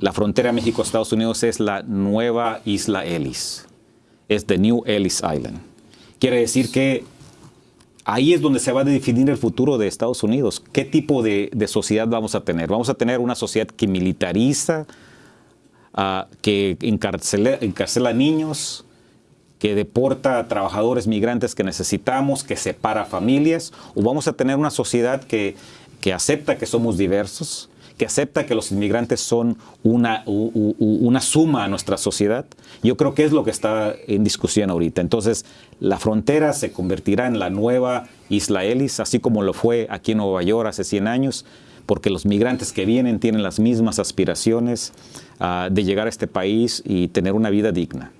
la frontera México-Estados Unidos es la nueva isla Ellis. Es the New Ellis Island. Quiere decir que ahí es donde se va a definir el futuro de Estados Unidos. ¿Qué tipo de, sociedad vamos a tener? Vamos a tener una sociedad que militariza, ah, que encarcela, encarcela niños, que deporta a trabajadores migrantes que necesitamos, que separa familias, o vamos a tener una sociedad que, que acepta que somos diversos, que acepta que los inmigrantes son una, una suma a nuestra sociedad. Yo creo que es lo que está en discusión ahorita. Entonces, la frontera se convertirá en la nueva Isla Ellis, así como lo fue aquí en Nueva York hace 100 años, porque los migrantes que vienen tienen las mismas aspiraciones ah, de llegar a este país y tener una vida digna.